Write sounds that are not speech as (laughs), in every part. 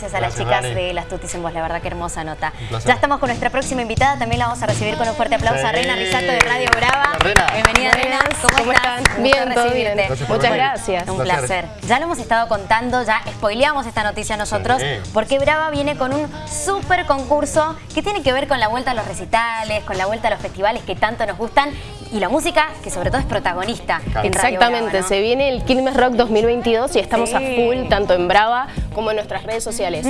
gracias a las chicas de las Tutis en Voz, la verdad que hermosa nota. Ya estamos con nuestra próxima invitada, también la vamos a recibir con un fuerte aplauso. A Reina Risato de Radio Brava. Bienvenida Reina, ¿cómo, estás? Bien, todo bien. Muchas gracias. Un placer. Ya lo hemos estado contando, ya spoileamos esta noticia nosotros, porque Brava viene con un súper concurso que tiene que ver con la vuelta a los recitales, con la vuelta a los festivales que tanto nos gustan y la música que sobre todo es protagonista Exactamente, se viene el Quilmes Rock 2022 y estamos a full tanto en Brava como en nuestras redes sociales.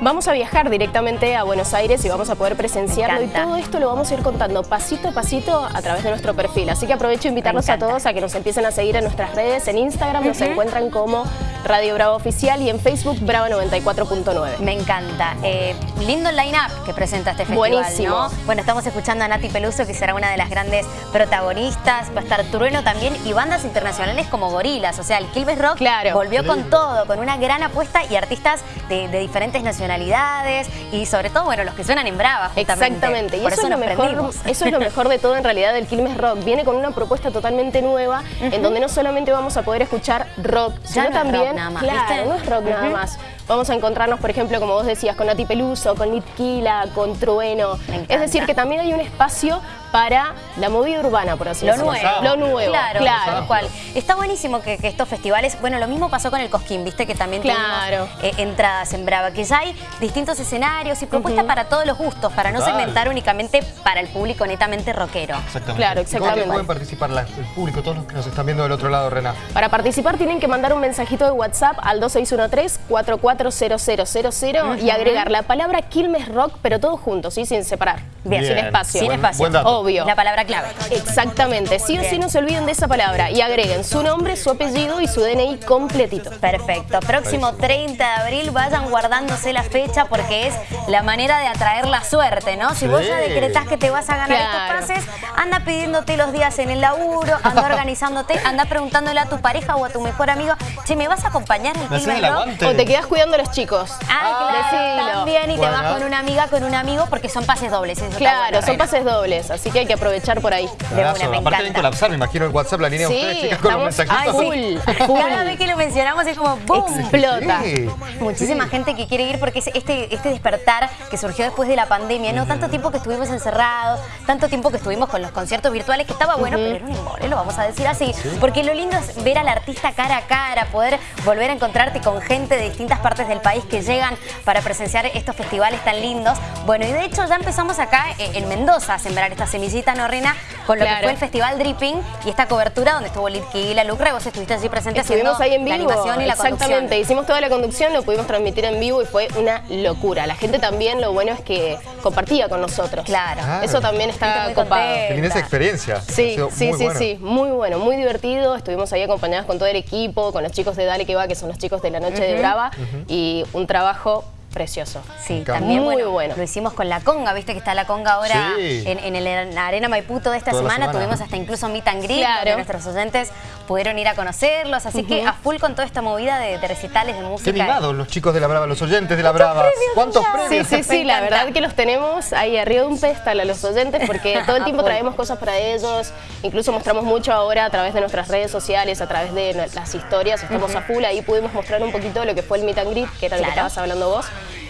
Vamos a viajar directamente a Buenos Aires y vamos a poder presenciarlo y todo esto lo vamos a ir contando pasito a pasito a través de nuestro perfil. Así que aprovecho invitarlos a todos a que nos empiecen a seguir en nuestras redes. En Instagram nos encuentran como Radio Brava Oficial y en Facebook Brava 94.9. Me encanta. Eh, lindo line-up que presenta este festival, Buenísimo. Bueno, estamos escuchando a Nati Peluso, que será una de las grandes protagonistas. Va a estar Trueno también y bandas internacionales como Gorilas. O sea, el Quilmes Rock claro. volvió con todo, con una gran apuesta y artistas de, diferentes nacionalidades y sobre todo, bueno, los que suenan en Brava, Exactamente. Y eso, es lo mejor, eso es lo mejor de todo en realidad del Quilmes Rock. Viene con una propuesta totalmente nueva en donde no solamente vamos a poder escuchar rock, sino también nada más, claro, no es rock nada más. Vamos a encontrarnos, por ejemplo, como vos decías, con Nati Peluso, con Nitquila, con Trueno. Es decir, que también hay un espacio para la movida urbana, por así decirlo. Lo nuevo. Lo nuevo, claro. claro. Cual. Está buenísimo que, estos festivales, bueno, lo mismo pasó con el Cosquín, viste que también claro. Eh, entradas en Brava, que ya hay distintos escenarios y propuestas para todos los gustos, para no segmentar únicamente para el público netamente rockero. Exactamente. Claro, exactamente. ¿Cómo pueden participar el público, todos los que nos están viendo del otro lado, Rena? Para participar tienen que mandar un mensajito de WhatsApp al 2613-440000 y agregar la palabra Quilmes Rock, pero todos juntos, ¿sí? sin separar. Bien. Sin espacio. Sin espacio. Obvio. La palabra clave. Exactamente. Sí o sí no se olviden de esa palabra y agreguen su nombre, su apellido y su DNI completito. Perfecto. Próximo 30 de abril vayan guardándose la fecha porque es la manera de atraer la suerte, ¿no? Si vos ya decretás que te vas a ganar estos pases, anda pidiéndote los días en el laburo, anda (laughs) organizándote, anda preguntándole a tu pareja o a tu mejor amigo, che, ¿me vas a acompañar en el Rock? O te quedas cuidando a los chicos. Ah, claro. También y te vas con una amiga, con un amigo, porque son pases dobles. claro, son pases dobles, así que hay que aprovechar por ahí. De una, me Aparte de colapsar, me imagino el WhatsApp, la línea de ustedes, chicas, con los mensajitos. Full, Cada vez que lo mencionamos es como ¡boom! Explota. Muchísima gente que quiere ir porque es este, este despertar que surgió después de la pandemia, ¿no? Tanto tiempo que estuvimos encerrados, tanto tiempo que estuvimos con los conciertos virtuales, que estaba bueno, pero era un embole, lo vamos a decir así. Porque lo lindo es ver al artista cara a cara, poder volver a encontrarte con gente de distintas partes del país que llegan para presenciar estos festivales tan lindos. Bueno, y de hecho ya empezamos acá eh, en Mendoza a sembrar esta semillita norrena con lo que fue el Festival Dripping y esta cobertura donde estuvo y la Lucre, vos estuviste allí presente Estuvimos haciendo ahí en vivo. la animación y la Exactamente, hicimos toda la conducción, lo pudimos transmitir en vivo y fue una locura. La gente también, lo bueno es que compartía con nosotros. Claro. Eso también está copado. Tenía esa experiencia. Sí, sí, sí, sí, muy bueno, muy divertido. Estuvimos ahí acompañados con todo el equipo, con los chicos de Dale Que Va, que son los chicos de la Noche de Brava, y un trabajo precioso. Sí, también Muy bueno, Lo hicimos con la conga, viste que está la conga ahora en, el, Arena Maipú de esta semana. Tuvimos hasta incluso meet and greet, claro. nuestros oyentes pudieron ir a conocerlos. Así que a full con toda esta movida de, recitales de música. Qué animados los chicos de La Brava, los oyentes de La Brava. ¿Cuántos premios? Sí, sí, sí, la verdad que los tenemos ahí arriba de un pedestal a los oyentes porque todo el (laughs) tiempo traemos cosas para ellos. Incluso mostramos mucho ahora a través de nuestras redes sociales, a través de las historias. Estamos a full, ahí pudimos mostrar un poquito lo que fue el meet and greet, que era lo que estabas hablando vos.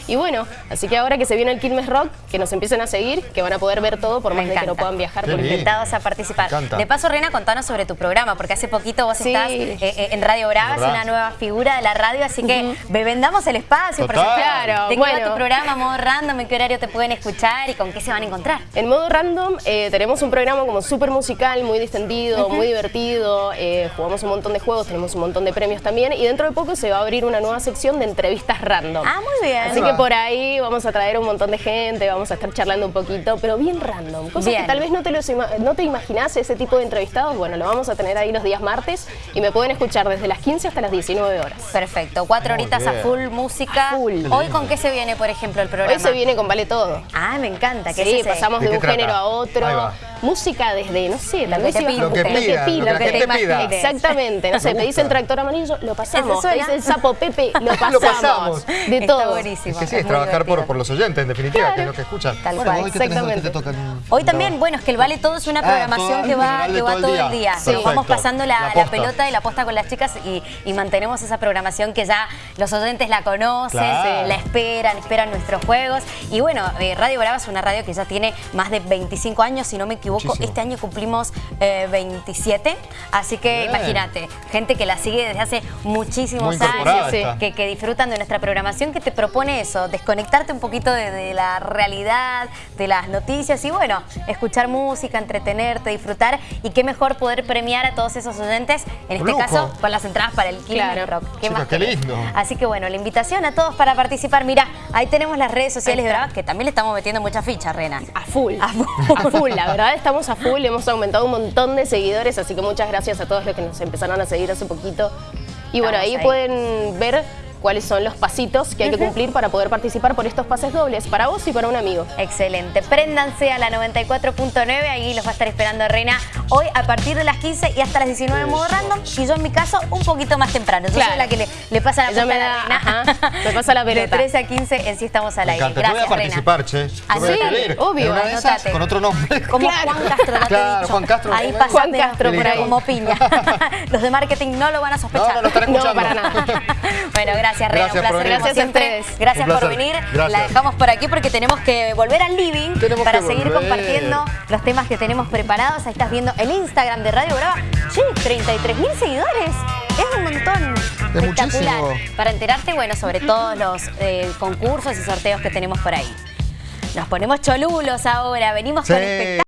Y bueno, así que ahora que se viene el Quilmes Rock, que nos empiecen a seguir, que van a poder ver todo por más de que no puedan viajar. Por invitados a participar. De paso, Reina, contanos sobre tu programa, porque hace poquito vos estás eh, eh, en Radio Brava, es una nueva figura de la radio, así que vendamos el espacio, por claro. ¿De qué va tu programa, modo random? ¿En qué horario te pueden escuchar y con qué se van a encontrar? En modo random eh, tenemos un programa como súper musical, muy distendido, muy divertido, jugamos un montón de juegos, tenemos un montón de premios también y dentro de poco se va a abrir una nueva sección de entrevistas random. Ah, muy bien. Así que por ahí vamos a traer un montón de gente, vamos a estar charlando un poquito, pero bien random. Cosas que tal vez no te, los no te imaginás ese tipo de entrevistados. Bueno, lo vamos a tener ahí los días martes y me pueden escuchar desde las 15 hasta las 19 horas. Perfecto, cuatro horitas a full música. Hoy con qué se viene, por ejemplo, el programa? Hoy se viene con Vale Todo. Ah, me encanta. sí, pasamos de, un género a otro. Música desde, no sé, tal vez ibas Lo que pida, lo te pida. imagines. Exactamente, no sé, Me el tractor amarillo, lo pasamos. Pedís el sapo Pepe, lo (laughs) pasamos. Lo pasamos. De Está todo. buenísimo. Es que sí, es trabajar por, por los oyentes, en definitiva, que es lo que escuchan. Tal bueno, cual. hoy Exactamente. que te tocan. Hoy también, bueno, es que el Vale Todo es una Ah, programación que va, que todo todo el día. Sí. Vamos pasando la, La la posta. pelota y la posta con las chicas y, y mantenemos esa programación que ya los oyentes la conocen, Claro. la esperan, esperan nuestros juegos. Y bueno, eh, Radio Brava es una radio que ya tiene más de 25 años, si no me equivoco. Muchísimo. Este año cumplimos eh, 27, así que Bien. imagínate, gente que la sigue desde hace muchísimos años, que, que disfrutan de nuestra programación, que te propone eso, desconectarte un poquito de, de la realidad, de las noticias y bueno, escuchar música, entretenerte, disfrutar y qué mejor poder premiar a todos esos oyentes, en este Lujo. caso con las entradas para el Quilmes Claro. Rock. ¿Qué más qué querés? lindo. Así que bueno, la invitación a todos para participar. Mira, ahí tenemos las redes sociales de está. Brava, que también le estamos metiendo mucha ficha, Rena. A full. A full. A full, la verdad (laughs) estamos a full, hemos aumentado un montón de seguidores, así que muchas gracias a todos los que nos empezaron a seguir hace poquito. Y bueno, ahí, ahí. pueden ver cuáles son los pasitos que hay que cumplir para poder participar por estos pases dobles, para vos y para un amigo. Excelente. Préndanse a la 94.9, ahí los va a estar esperando Reina hoy a partir de las 15 y hasta las 19 en modo random. Y yo en mi caso un poquito más temprano. Yo Claro. soy la que le, le pasa la pelota me a la da- Reina. ajá, me pasa la pelota. De 13 a 15 en sí estamos al aire. Yo voy a Gracias, participar, che. Yo ¿Ah. Obvio, una de esas, con otro nombre. (laughs) Como Claro. Juan Castro, te he Claro, dicho. Juan Castro. Ahí pasa Juan Castro por ahí como piña. (laughs) (laughs) Los de marketing no lo van a sospechar. No, no lo están No, escuchando. para nada. bueno, gracias, Gracias un placer por venir. como Gracias a ustedes. Gracias por venir. Gracias. La dejamos por aquí porque tenemos que volver al living Tenemos para seguir volver. compartiendo los temas que tenemos preparados. Ahí estás viendo el Instagram de Radio Brava. Che, 33 mil seguidores. Es un montón. Es Espectacular. muchísimo. Para enterarte, bueno, sobre todos los eh, concursos y sorteos que tenemos por ahí. Nos ponemos cholulos ahora. Venimos con Sí. espectáculos.